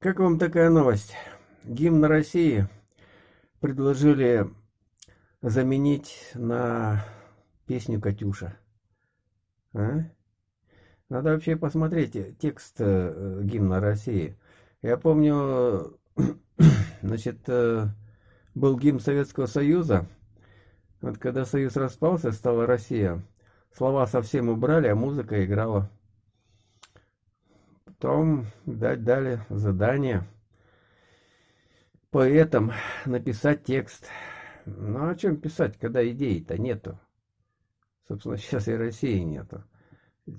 Как вам такая новость? Гимн России предложили заменить на песню «Катюша». А? Надо вообще посмотреть текст э, гимна России. Я помню, значит, э, был гимн Советского Союза. Вот когда Союз распался, стала Россия. Слова совсем убрали, а музыка играла. Потом дать дали задание поэтам написать текст. Ну, о чем писать, когда идей-то нету? Собственно, сейчас и России нету.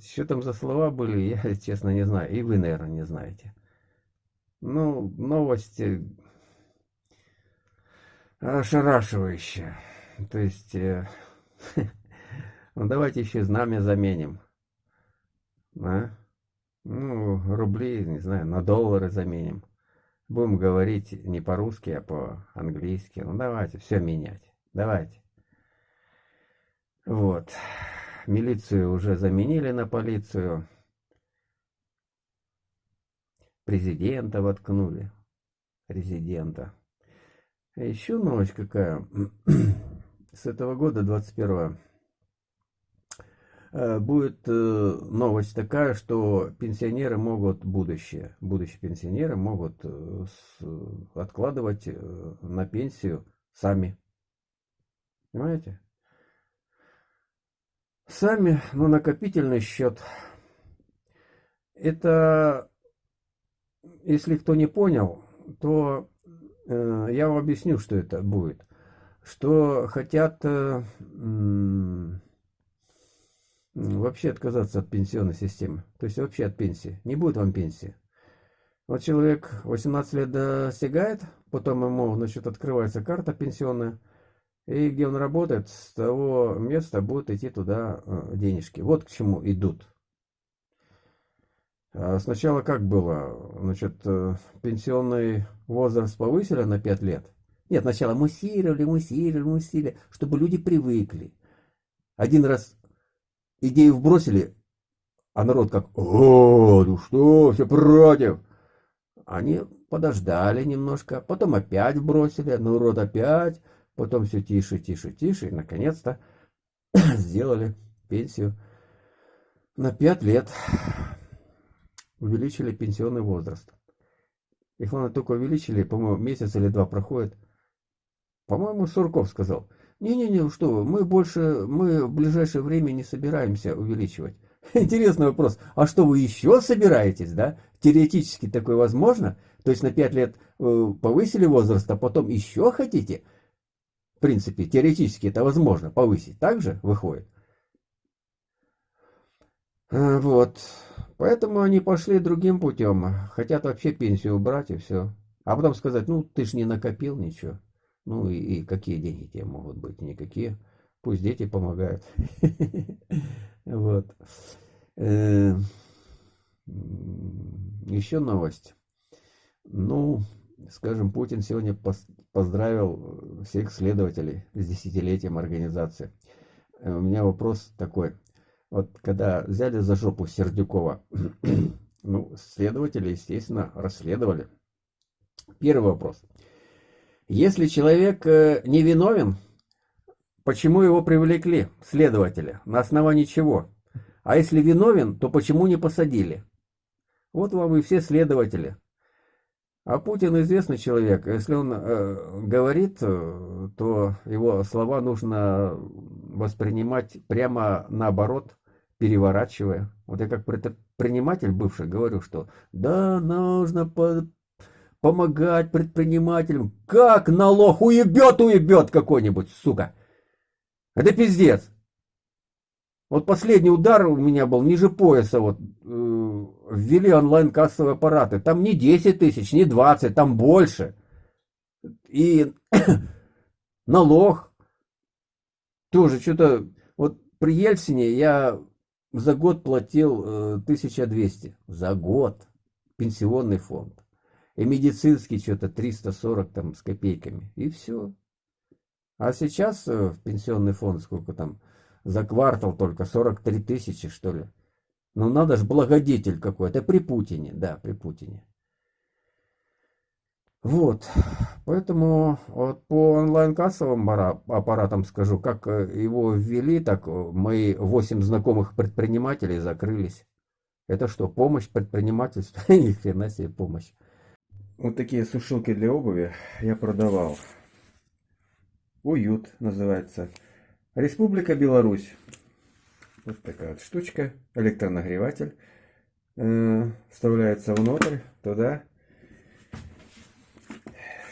Что там за слова были, я, честно, не знаю. И вы, наверное, не знаете. Ну, новости ошарашивающие. То есть, э, ну, давайте еще знамя заменим. А? Ну, рубли, не знаю, на доллары заменим. Будем говорить не по-русски, а по-английски. Ну, давайте все менять. Давайте. Вот. Милицию уже заменили на полицию. Президента воткнули. Резидента. А еще новость какая. С этого года, 21 Э, будет э, новость такая, что пенсионеры могут, будущее, будущие пенсионеры могут э, откладывать на пенсию сами. Понимаете? Сами, ну, накопительный счет. Это, если кто не понял, то э, я вам объясню, что это будет. Что хотят... Э, вообще отказаться от пенсионной системы. То есть вообще от пенсии. Не будет вам пенсии. Вот человек 18 лет достигает, потом ему, значит, открывается карта пенсионная, и где он работает, с того места будут идти туда э, денежки. Вот к чему идут. А сначала как было? Значит, э, пенсионный возраст повысили на 5 лет. Нет, сначала муссировали, муссировали, муссировали, чтобы люди привыкли. Один раз идею вбросили, а народ как, о, ну что, все против. Они подождали немножко, потом опять бросили, народ опять, потом все тише, тише, тише, и наконец-то сделали пенсию на 5 лет. Увеличили пенсионный возраст. И главное, только увеличили, по-моему, месяц или два проходит. По-моему, Сурков сказал – не-не-не, что вы, мы больше, мы в ближайшее время не собираемся увеличивать. Интересный вопрос. А что вы еще собираетесь, да? Теоретически такое возможно? То есть на 5 лет э, повысили возраст, а потом еще хотите? В принципе, теоретически это возможно повысить. Так же выходит? А, вот. Поэтому они пошли другим путем. Хотят вообще пенсию убрать и все. А потом сказать, ну ты ж не накопил ничего. Ну и, и какие деньги тебе могут быть? Никакие. Пусть дети помогают. Вот. Э, Еще новость. Ну, скажем, Путин сегодня поздравил всех следователей с десятилетием организации. Э, у меня вопрос такой. Вот когда взяли за жопу Сердюкова, ну, следователи, естественно, расследовали. Первый вопрос. Если человек э, не виновен, почему его привлекли, следователя, на основании чего? А если виновен, то почему не посадили? Вот вам и все следователи. А Путин известный человек. Если он э, говорит, э, то его слова нужно воспринимать прямо наоборот, переворачивая. Вот я как предприниматель бывший говорю, что да, нужно помогать предпринимателям. Как налог уебет, уебет какой-нибудь, сука. Это пиздец. Вот последний удар у меня был ниже пояса. Вот э, ввели онлайн-кассовые аппараты. Там не 10 тысяч, не 20, там больше. И налог тоже что-то... Вот при Ельцине я за год платил э, 1200. За год. Пенсионный фонд и медицинский что-то 340 там с копейками, и все. А сейчас э, в пенсионный фонд сколько там, за квартал только 43 тысячи, что ли. Ну надо же, благодетель какой-то, при Путине, да, при Путине. Вот, поэтому вот по онлайн-кассовым аппаратам скажу, как э, его ввели, так э, мои 8 знакомых предпринимателей закрылись. Это что, помощь предпринимательству? Ни хрена себе помощь. Вот такие сушилки для обуви я продавал. Уют называется. Республика Беларусь. Вот такая вот штучка. Электронагреватель. Э, вставляется внутрь, туда.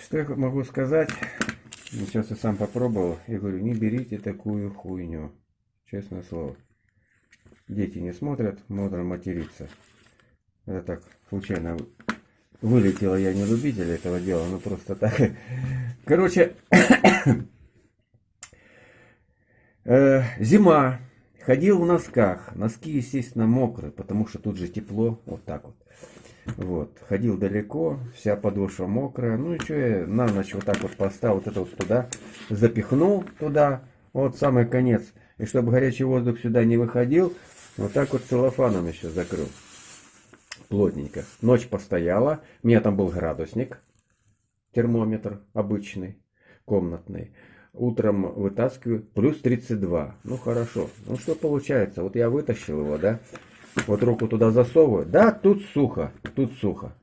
Что я могу сказать? Сейчас я сам попробовал. Я говорю, не берите такую хуйню. Честное слово. Дети не смотрят, можно материться. Это так, случайно вылетело, я не любитель этого дела, ну просто так. Короче, э, зима, ходил в носках, носки, естественно, мокрые, потому что тут же тепло, вот так вот. Вот, ходил далеко, вся подошва мокрая, ну и что я на ночь вот так вот поставил, вот это вот туда, запихнул туда, вот самый конец. И чтобы горячий воздух сюда не выходил, вот так вот целлофаном еще закрыл плотненько. Ночь постояла, у меня там был градусник, термометр обычный, комнатный. Утром вытаскиваю, плюс 32. Ну хорошо. Ну что получается? Вот я вытащил его, да? Вот руку туда засовываю. Да, тут сухо, тут сухо.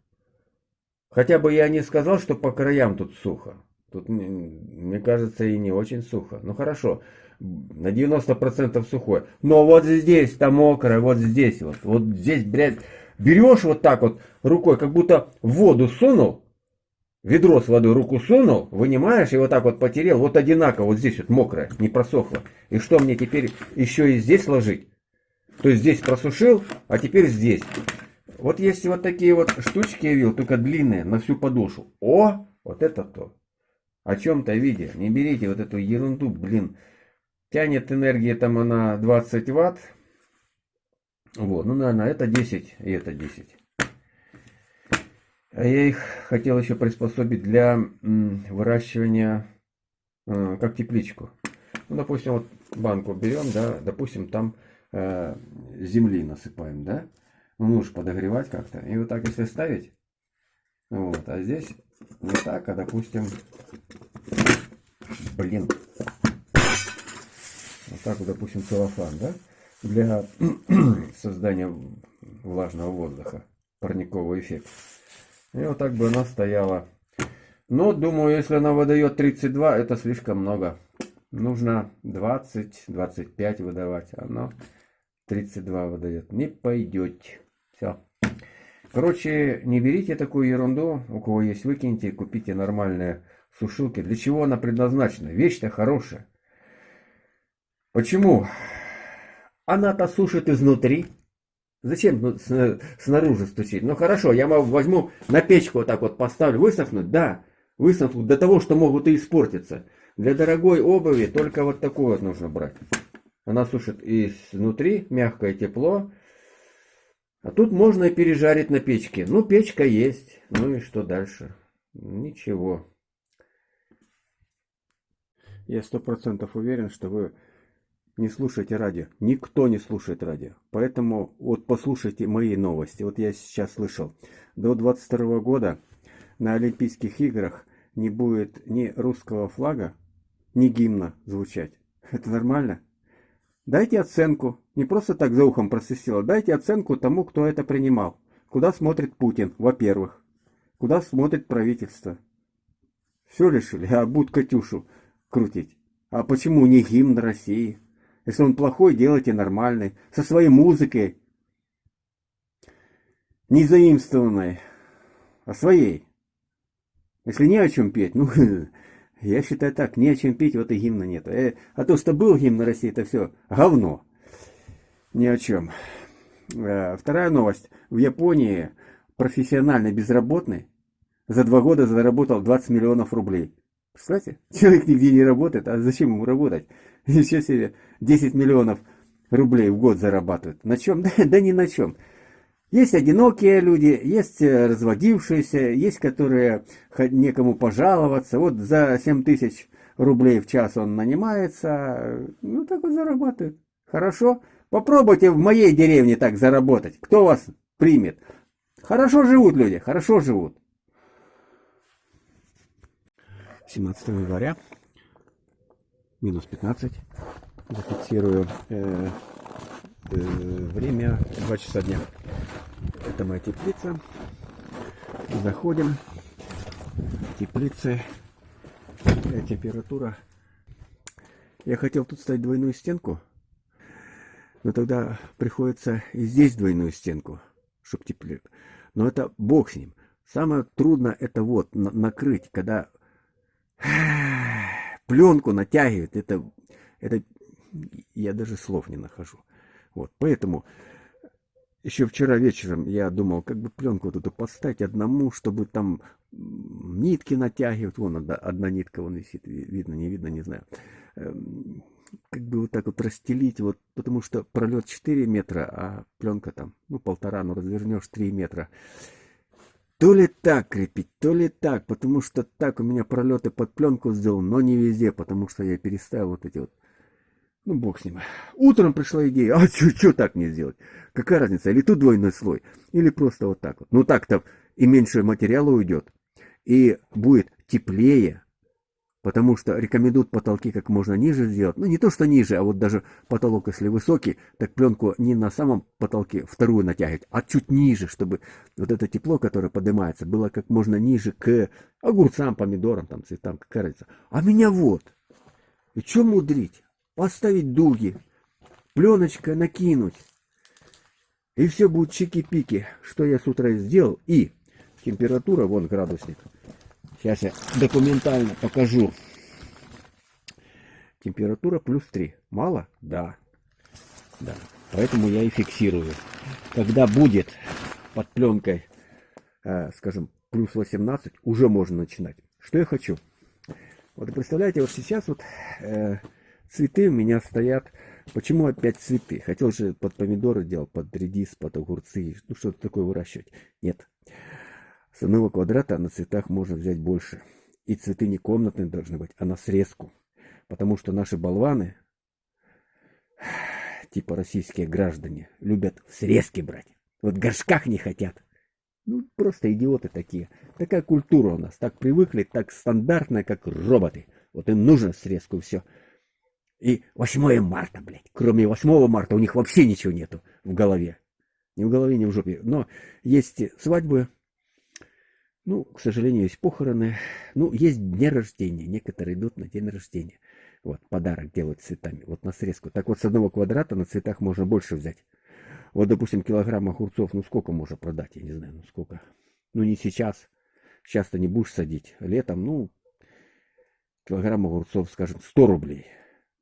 Хотя бы я не сказал, что по краям тут сухо. Тут, мне кажется, и не очень сухо. Ну хорошо, на 90% сухое. Но вот здесь-то мокрое, вот здесь вот. Вот здесь, блядь, берешь вот так вот рукой, как будто в воду сунул, ведро с водой руку сунул, вынимаешь и вот так вот потерял, вот одинаково, вот здесь вот мокрое, не просохло. И что мне теперь еще и здесь ложить? То есть здесь просушил, а теперь здесь. Вот если вот такие вот штучки я видел, только длинные, на всю подошву. О, вот это то. О чем-то виде. Не берите вот эту ерунду, блин. Тянет энергия там она 20 ватт, вот, ну, наверное, это 10 и это 10. А я их хотел еще приспособить для выращивания, э, как тепличку. Ну, допустим, вот банку берем, да, допустим, там э, земли насыпаем, да. Ну, нужно подогревать как-то. И вот так, если ставить, вот, а здесь не так, а, допустим, блин, вот так вот, допустим, целлофан, да для создания влажного воздуха, парниковый эффект. И вот так бы она стояла. Но, думаю, если она выдает 32, это слишком много. Нужно 20-25 выдавать. Оно 32 выдает. Не пойдет. Все. Короче, не берите такую ерунду. У кого есть, выкиньте. Купите нормальные сушилки. Для чего она предназначена? Вещь-то хорошая. Почему? Она-то сушит изнутри. Зачем ну, снаружи стучить? Ну хорошо, я возьму на печку вот так вот поставлю. Высохнуть? Да, высохнуть до того, что могут и испортиться. Для дорогой обуви только вот такую вот нужно брать. Она сушит изнутри, мягкое тепло. А тут можно и пережарить на печке. Ну, печка есть. Ну и что дальше? Ничего. Я сто процентов уверен, что вы не слушайте радио. Никто не слушает радио. Поэтому вот послушайте мои новости. Вот я сейчас слышал. До 22 года на Олимпийских играх не будет ни русского флага, ни гимна звучать. Это нормально? Дайте оценку. Не просто так за ухом просвистело. Дайте оценку тому, кто это принимал. Куда смотрит Путин, во-первых. Куда смотрит правительство. Все решили, а будут Катюшу крутить. А почему не гимн России? Если он плохой, делайте нормальный. Со своей музыкой. Не заимствованной, а своей. Если не о чем петь, ну, я считаю так, не о чем петь, вот и гимна нет. Э, а то, что был гимн на России, это все говно. Ни о чем. Э, вторая новость. В Японии профессиональный безработный за два года заработал 20 миллионов рублей. Представляете? Человек нигде не работает, а зачем ему работать? Еще себе 10 миллионов рублей в год зарабатывают. На чем? Да, да ни на чем. Есть одинокие люди, есть э, разводившиеся, есть которые некому пожаловаться. Вот за 7 тысяч рублей в час он нанимается, ну так вот зарабатывает. Хорошо? Попробуйте в моей деревне так заработать. Кто вас примет? Хорошо живут люди, хорошо живут. 17 января, минус 15, зафиксирую э, э, время 2 часа дня. Это моя теплица. Заходим. Теплицы. Э, температура. Я хотел тут ставить двойную стенку, но тогда приходится и здесь двойную стенку, чтобы теплее. Но это бог с ним. Самое трудное это вот накрыть, когда пленку натягивают. Это, это я даже слов не нахожу. Вот, поэтому еще вчера вечером я думал, как бы пленку вот эту поставить одному, чтобы там нитки натягивать. Вон одна, одна нитка вон висит, видно, не видно, не знаю. Эм, как бы вот так вот расстелить, вот, потому что пролет 4 метра, а пленка там, ну, полтора, ну, развернешь 3 метра. То ли так крепить, то ли так, потому что так у меня пролеты под пленку сделал, но не везде, потому что я переставил вот эти вот ну, бог с ним. Утром пришла идея, а что так не сделать? Какая разница, или тут двойной слой, или просто вот так вот. Ну, так-то и меньше материала уйдет, и будет теплее, потому что рекомендуют потолки как можно ниже сделать. Ну, не то, что ниже, а вот даже потолок, если высокий, так пленку не на самом потолке вторую натягивать, а чуть ниже, чтобы вот это тепло, которое поднимается, было как можно ниже к огурцам, помидорам, там, цветам, как разница. А меня вот. И что мудрить? Поставить дуги, пленочка накинуть. И все будет чики-пики, что я с утра сделал. И температура, вон градусник. Сейчас я документально покажу. Температура плюс 3. Мало? Да. Да. Поэтому я и фиксирую. Когда будет под пленкой, э, скажем, плюс 18, уже можно начинать. Что я хочу? Вот представляете, вот сейчас вот э, Цветы у меня стоят. Почему опять цветы? Хотел же под помидоры делать, под редис, под огурцы, ну что-то такое выращивать. Нет. С одного квадрата на цветах можно взять больше. И цветы не комнатные должны быть, а на срезку. Потому что наши болваны, типа российские граждане, любят в срезке брать. Вот в горшках не хотят. Ну, просто идиоты такие. Такая культура у нас. Так привыкли, так стандартная, как роботы. Вот им нужно срезку, все. И 8 марта, блядь. Кроме 8 марта у них вообще ничего нету в голове. Ни в голове, ни в жопе. Но есть свадьбы, ну, к сожалению, есть похороны. Ну, есть дни рождения. Некоторые идут на день рождения. Вот, подарок делают цветами. Вот на срезку. Так вот, с одного квадрата на цветах можно больше взять. Вот, допустим, килограмм огурцов, ну, сколько можно продать? Я не знаю, ну, сколько. Ну, не сейчас. Сейчас-то не будешь садить. Летом, ну, килограмм огурцов, скажем, 100 рублей.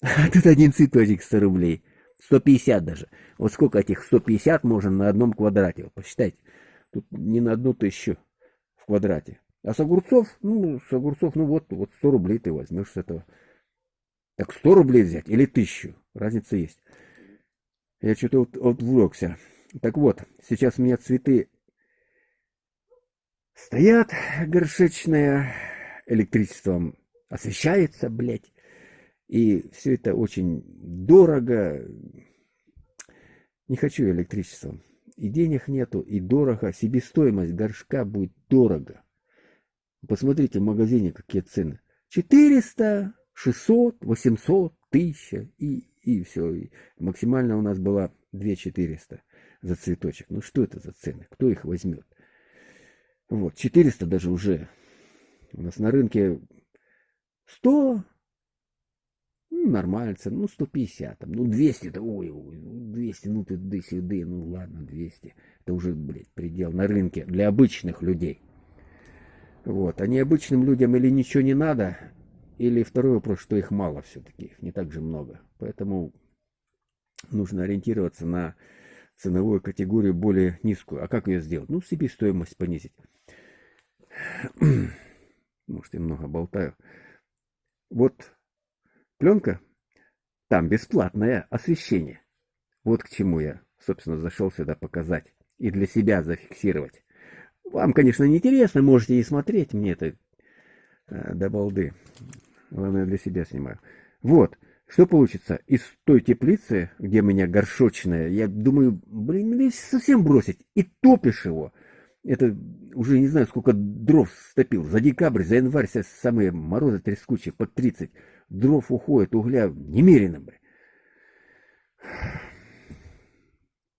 А тут один цветочек 100 рублей. 150 даже. Вот сколько этих 150 можно на одном квадрате. Вот посчитайте. Тут не на одну тысячу в квадрате. А с огурцов, ну, с огурцов, ну вот, вот 100 рублей ты возьмешь с этого. Так 100 рублей взять или тысячу. Разница есть. Я что-то вот отвлекся. Так вот, сейчас у меня цветы стоят горшечные, электричеством освещается, блядь. И все это очень дорого. Не хочу электричество. И денег нету, и дорого. Себестоимость горшка будет дорого. Посмотрите в магазине, какие цены. 400, 600, 800, 1000 и, и все. И максимально у нас была 2400 за цветочек. Ну что это за цены? Кто их возьмет? Вот, 400 даже уже. У нас на рынке 100, ну, нормально, цена, ну, 150, там, ну, 200, это, ой, ой, 200, ну, ты ды сюда, ну, ладно, 200. Это уже, блядь, предел на рынке для обычных людей. Вот, а необычным людям или ничего не надо, или второй вопрос, что их мало все-таки, не так же много. Поэтому нужно ориентироваться на ценовую категорию более низкую. А как ее сделать? Ну, себестоимость понизить. Может, я много болтаю. Вот Пленка? Там бесплатное освещение. Вот к чему я, собственно, зашел сюда показать и для себя зафиксировать. Вам, конечно, не интересно, можете и смотреть, мне это э, до балды. Главное, для себя снимаю. Вот, что получится из той теплицы, где у меня горшочная, я думаю, блин, ну совсем бросить, и топишь его. Это уже не знаю, сколько дров стопил. За декабрь, за январь самые морозы трескучие, под 30. Дров уходит, угля немерено.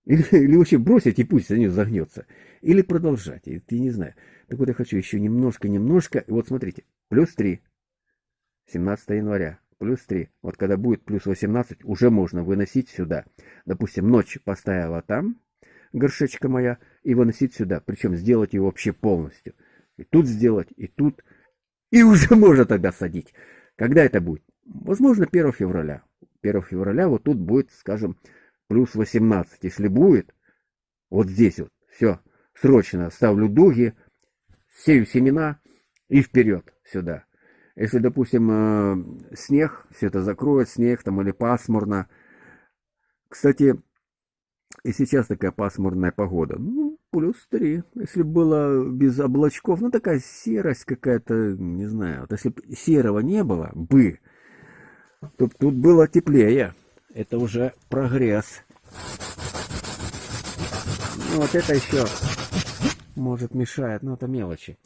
Или, или вообще бросить и пусть за нее загнется. Или продолжать. Я не знаю. Так вот я хочу еще немножко-немножко. И вот смотрите. Плюс 3. 17 января. Плюс 3. Вот когда будет плюс 18, уже можно выносить сюда. Допустим, ночь поставила там, горшечка моя, и выносить сюда. Причем сделать ее вообще полностью. И тут сделать, и тут. И уже можно тогда садить. Когда это будет? Возможно, 1 февраля. 1 февраля вот тут будет, скажем, плюс 18. Если будет, вот здесь вот, все, срочно ставлю дуги, сею семена и вперед сюда. Если, допустим, э, снег, все это закроет, снег там или пасмурно. Кстати, и сейчас такая пасмурная погода. Ну, плюс 3. Если было без облачков, ну такая серость какая-то, не знаю. Вот если бы серого не было бы, то тут было теплее. Это уже прогресс. Ну, вот это еще может мешает, но это мелочи.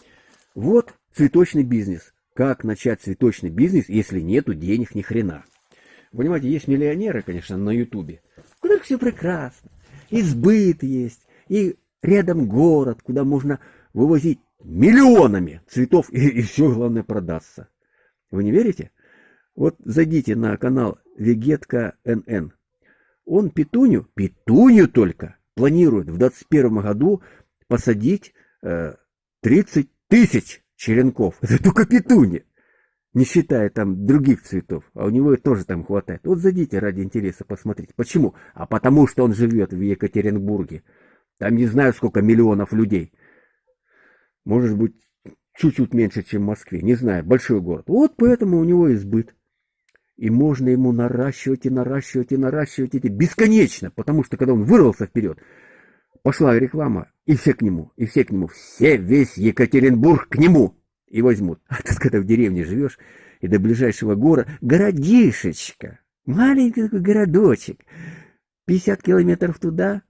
Вот цветочный бизнес. Как начать цветочный бизнес, если нету денег ни хрена? Понимаете, есть миллионеры, конечно, на ютубе, у которых все прекрасно. Избыт есть, и рядом город, куда можно вывозить миллионами цветов, и, и все, главное, продастся. Вы не верите? Вот зайдите на канал Вегетка НН. Он петунью, петунью только, планирует в 2021 году посадить э, 30 тысяч черенков. Это только петуни. Не считая там других цветов. А у него тоже там хватает. Вот зайдите ради интереса посмотреть. Почему? А потому что он живет в Екатеринбурге. Там не знаю сколько миллионов людей. Может быть, чуть-чуть меньше, чем в Москве. Не знаю, большой город. Вот поэтому у него избыт. И можно ему наращивать и наращивать и наращивать эти бесконечно, потому что когда он вырвался вперед, пошла реклама, и все к нему, и все к нему, все, весь Екатеринбург к нему и возьмут. А тут, когда в деревне живешь, и до ближайшего города, городишечка, маленький такой городочек, 50 километров туда,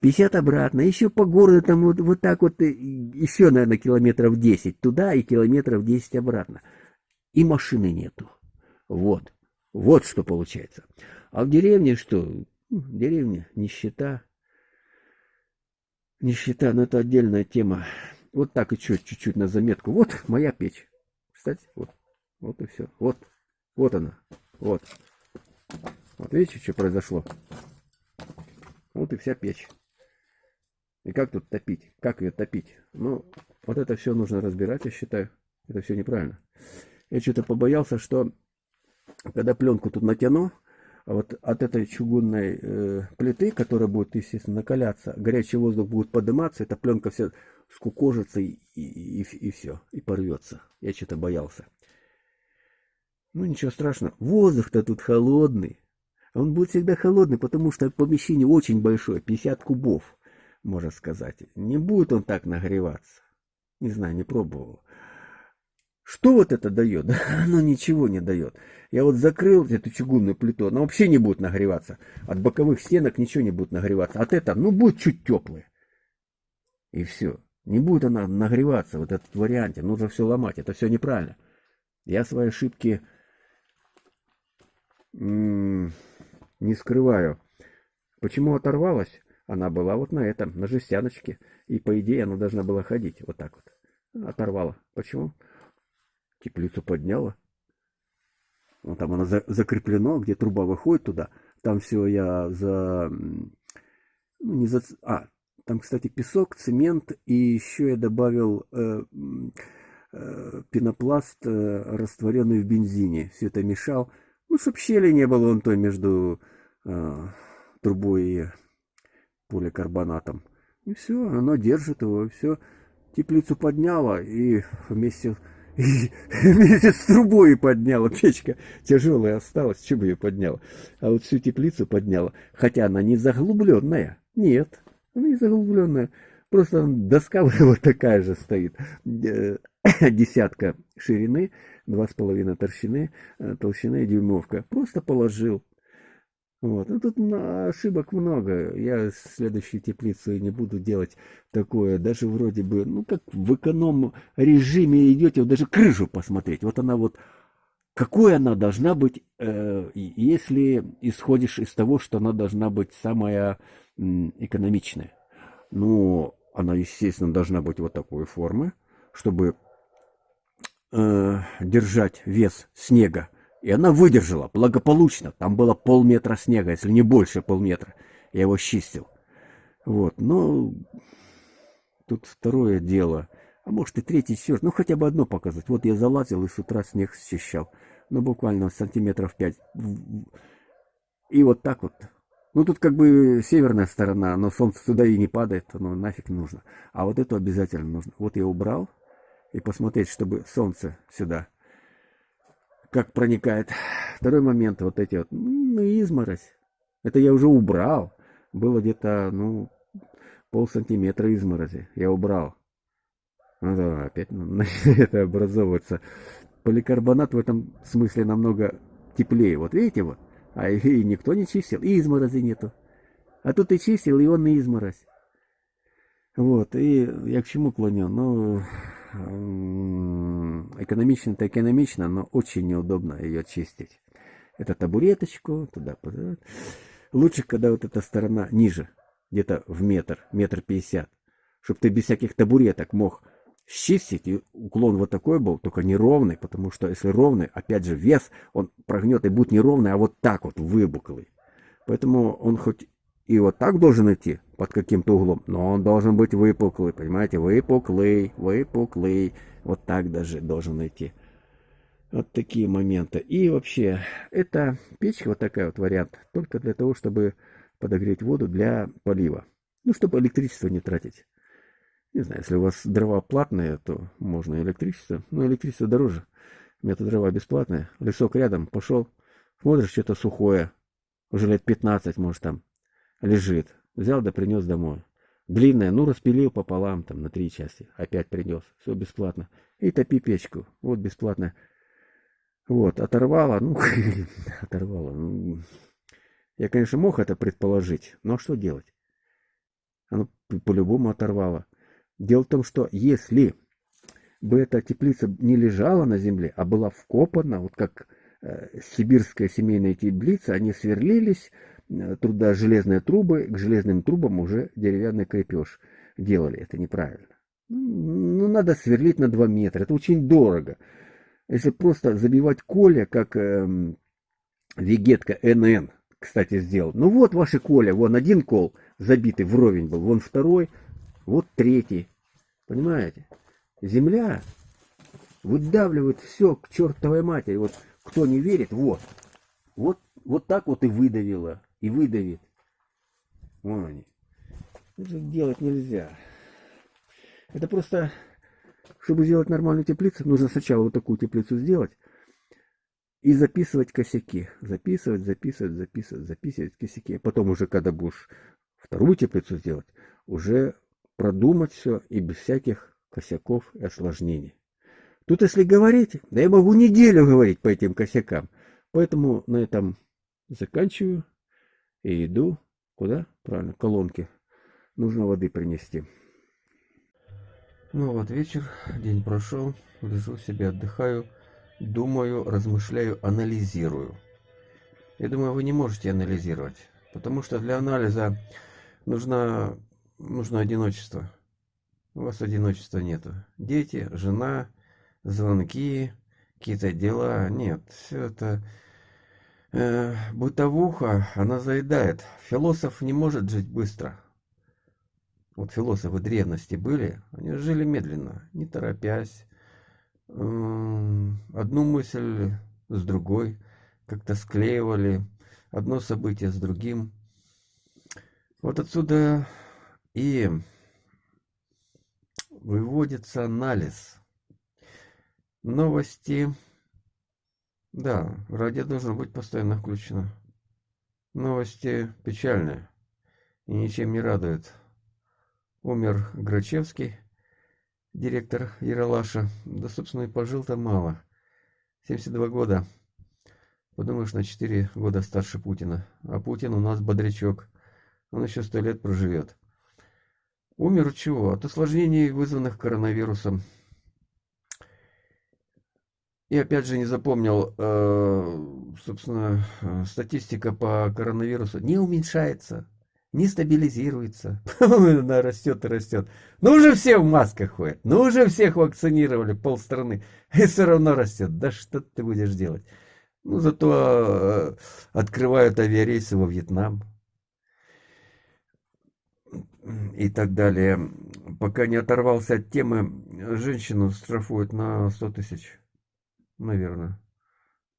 50 обратно, еще по городу там вот, вот так вот, еще, наверное, километров 10 туда и километров 10 обратно. И машины нету. Вот. Вот что получается. А в деревне что? В деревне нищета. Нищета, но это отдельная тема. Вот так и чуть-чуть на заметку. Вот моя печь. Кстати, вот. Вот и все. Вот. Вот она. Вот. Вот видите, что произошло? Вот и вся печь. И как тут топить? Как ее топить? Ну, вот это все нужно разбирать, я считаю. Это все неправильно. Я что-то побоялся, что когда пленку тут натяну, вот от этой чугунной э, плиты, которая будет, естественно, накаляться, горячий воздух будет подниматься, эта пленка вся скукожится и, и, и, и все, и порвется. Я что-то боялся. Ну, ничего страшного. Воздух-то тут холодный. Он будет всегда холодный, потому что помещение очень большое, 50 кубов, можно сказать. Не будет он так нагреваться. Не знаю, не пробовал. Что вот это дает? Да, оно ничего не дает. Я вот закрыл эту чугунную плиту, она вообще не будет нагреваться. От боковых стенок ничего не будет нагреваться. От этого, ну, будет чуть теплое. И все. Не будет она нагреваться, вот этот варианте. Нужно все ломать. Это все неправильно. Я свои ошибки не скрываю. Почему оторвалась? Она была вот на этом, на жестяночке. И по идее она должна была ходить вот так вот. Оторвала. Почему? теплицу подняла. Ну, там она за, закреплено, где труба выходит туда. Там все я за... Ну, не за... А, там, кстати, песок, цемент. И еще я добавил э, э, пенопласт, э, растворенный в бензине. Все это мешал. Ну, чтоб щели не было вон той между э, трубой и поликарбонатом. И все, оно держит его. Все, теплицу подняла и вместе и вместе с трубой подняла. Печка тяжелая осталась, чем ее подняла. А вот всю теплицу подняла. Хотя она не заглубленная. Нет, она не заглубленная. Просто доска вот такая же стоит. Э, десятка ширины, два с половиной толщины, э, толщины дюймовка. Просто положил. Вот. Ну, тут ошибок много. Я следующую теплицу не буду делать такое. Даже вроде бы, ну, как в эконом режиме идете, вот даже крышу посмотреть. Вот она вот, какой она должна быть, э, если исходишь из того, что она должна быть самая э, экономичная. Ну, она, естественно, должна быть вот такой формы, чтобы э, держать вес снега и она выдержала благополучно. Там было полметра снега, если не больше полметра. Я его чистил. Вот, но тут второе дело. А может и третье, четвертое. Ну, хотя бы одно показать. Вот я залазил и с утра снег счищал. Ну, буквально сантиметров пять. И вот так вот. Ну, тут как бы северная сторона, но солнце туда и не падает. Оно нафиг нужно. А вот это обязательно нужно. Вот я убрал. И посмотреть, чтобы солнце сюда как проникает. Второй момент, вот эти вот, ну, изморозь. Это я уже убрал. Было где-то, ну, пол сантиметра изморози. Я убрал. Ну да, опять это образовывается. Поликарбонат в этом смысле намного теплее. Вот видите вот? А и никто не чистил, и изморози нету. А тут и чистил, и он и изморозь. Вот, и я к чему клоню? Ну, экономично-то экономично, но очень неудобно ее чистить. Это табуреточку, туда, туда. Лучше, когда вот эта сторона ниже, где-то в метр, метр пятьдесят, чтобы ты без всяких табуреток мог счистить, и уклон вот такой был, только неровный, потому что если ровный, опять же, вес, он прогнет и будет неровный, а вот так вот выбуклый. Поэтому он хоть и вот так должен идти под каким-то углом, но он должен быть выпуклый, понимаете, выпуклый, выпуклый, вот так даже должен идти. Вот такие моменты. И вообще, это печка вот такая вот вариант, только для того, чтобы подогреть воду для полива. Ну, чтобы электричество не тратить. Не знаю, если у вас дрова платные, то можно электричество. Но электричество дороже. У меня дрова бесплатные. Лесок рядом, пошел, смотришь, что-то сухое. Уже лет 15, может, там лежит. Взял да принес домой. Длинная, ну распилил пополам, там, на три части. Опять принес. Все бесплатно. И топи печку. Вот бесплатно. Вот, оторвала, ну, оторвала. Ну, я, конечно, мог это предположить, но что делать? Оно по-любому оторвало. Дело в том, что если бы эта теплица не лежала на земле, а была вкопана, вот как э, сибирская семейная теплица, они сверлились, труда железные трубы, к железным трубам уже деревянный крепеж делали. Это неправильно. Ну, надо сверлить на 2 метра. Это очень дорого. Если просто забивать коля, как э, вегетка НН, кстати, сделал. Ну вот ваши коля, вон один кол забитый вровень был, вон второй, вот третий. Понимаете? Земля выдавливает все к чертовой матери. Вот кто не верит, вот. Вот, вот так вот и выдавило и выдавит. Вон они. Это делать нельзя. Это просто, чтобы сделать нормальную теплицу, нужно сначала вот такую теплицу сделать и записывать косяки. Записывать, записывать, записывать, записывать косяки. А потом уже, когда будешь вторую теплицу сделать, уже продумать все и без всяких косяков и осложнений. Тут если говорить, да я могу неделю говорить по этим косякам. Поэтому на этом заканчиваю. И иду, куда? Правильно, колонки. Нужно воды принести. Ну вот вечер, день прошел, лежу себе, отдыхаю, думаю, размышляю, анализирую. Я думаю, вы не можете анализировать, потому что для анализа нужно, нужно одиночество. У вас одиночества нету. Дети, жена, звонки, какие-то дела. Нет, все это э, бытовуха, она заедает. Философ не может жить быстро. Вот философы древности были, они жили медленно, не торопясь. Одну мысль с другой как-то склеивали, одно событие с другим. Вот отсюда и выводится анализ. Новости да, радио должно быть постоянно включено. Новости печальные и ничем не радуют. Умер Грачевский, директор Яралаша. Да, собственно, и пожил-то мало. 72 года. Подумаешь, на 4 года старше Путина. А Путин у нас бодрячок. Он еще сто лет проживет. Умер чего? От осложнений, вызванных коронавирусом. И опять же не запомнил, э, собственно, э, статистика по коронавирусу не уменьшается, не стабилизируется. Она растет и растет. Ну уже все в масках ходят, ну уже всех вакцинировали, полстраны, и все равно растет. Да что ты будешь делать? Ну зато э, открывают авиарейсы во Вьетнам и так далее. Пока не оторвался от темы, женщину штрафуют на 100 тысяч, наверное.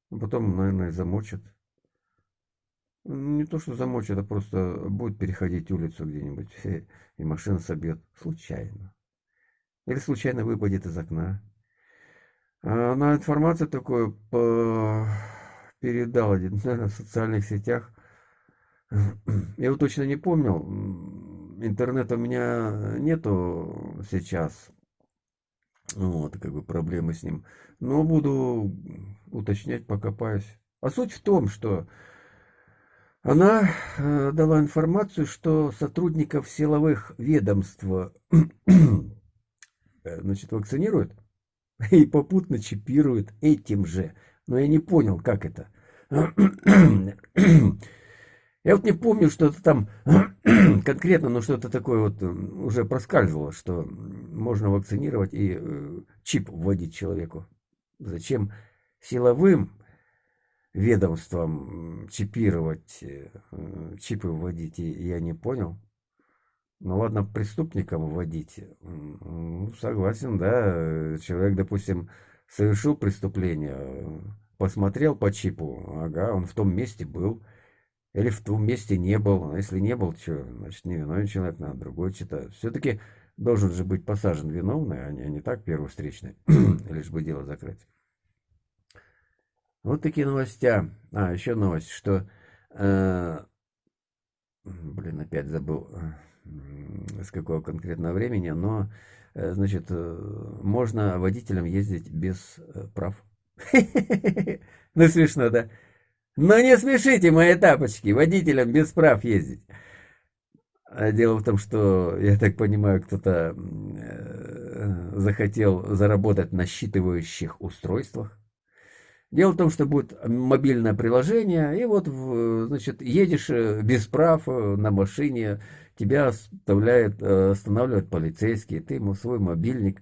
Потом, наверное, замочат. Не то, что замочат, а просто будет переходить улицу где-нибудь, и машина собьет случайно. Или случайно выпадет из окна. А она информацию такую по... передала, наверное, в социальных сетях. Я его точно не помнил интернета у меня нету сейчас. Вот, как бы проблемы с ним. Но буду уточнять, покопаюсь. А суть в том, что она э, дала информацию, что сотрудников силовых ведомств э, значит, вакцинируют и попутно чипируют этим же. Но я не понял, как это. Я вот не помню, что-то там конкретно, но что-то такое вот уже проскальзывало, что можно вакцинировать и э, чип вводить человеку. Зачем силовым ведомствам чипировать, э, чипы вводить, я не понял. Ну ладно, преступникам вводить. Ну, согласен, да. Человек, допустим, совершил преступление, посмотрел по чипу, ага, он в том месте был, или в том месте не был. А если не был, что, значит, не виновен человек, надо другой читать. Все-таки должен же быть посажен виновный, а не, не так первый лишь бы дело закрыть. Вот такие новостя. А, еще новость, что... Э, блин, опять забыл, э, с какого конкретного времени, но, э, значит, э, можно водителям ездить без э, прав. Ну, смешно, да? Но не смешите мои тапочки, водителям без прав ездить. А дело в том, что, я так понимаю, кто-то э, захотел заработать на считывающих устройствах. Дело в том, что будет мобильное приложение, и вот, значит, едешь э, без прав э, на машине, тебя оставляет, останавливает полицейский, ты ему свой мобильник,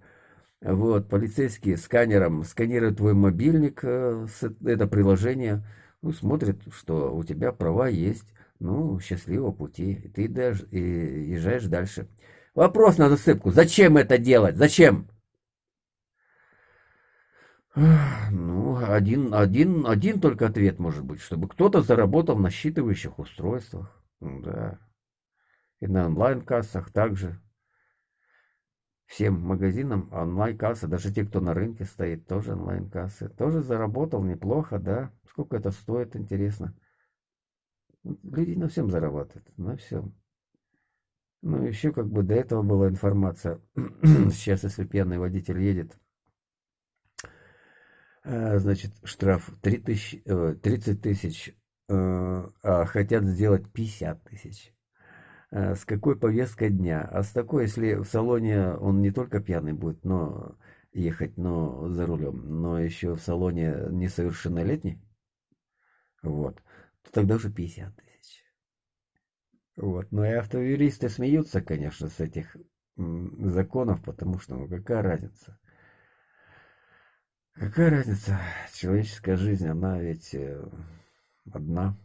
вот, полицейский сканером сканирует твой мобильник, это приложение, ну, смотрит, что у тебя права есть, ну, счастливого пути, ты даже и езжаешь дальше. Вопрос на засыпку, зачем это делать, зачем? Ну, один, один, один только ответ может быть, чтобы кто-то заработал на считывающих устройствах, да, и на онлайн-кассах также. Всем магазинам онлайн-кассы, даже те, кто на рынке стоит, тоже онлайн-кассы. Тоже заработал неплохо, да. Сколько это стоит, интересно. Люди на всем зарабатывают, на всем. Ну, еще как бы до этого была информация. Сейчас, если пьяный водитель едет, э, значит, штраф 3 тысяч, 30 тысяч, э, а хотят сделать 50 тысяч. Э, с какой повесткой дня. А с такой, если в салоне он не только пьяный будет, но ехать, но за рулем, но еще в салоне несовершеннолетний, вот, то тогда уже 50 тысяч. Вот. Но и автоюристы смеются, конечно, с этих законов, потому что, ну, какая разница? Какая разница? Человеческая жизнь, она ведь э, одна.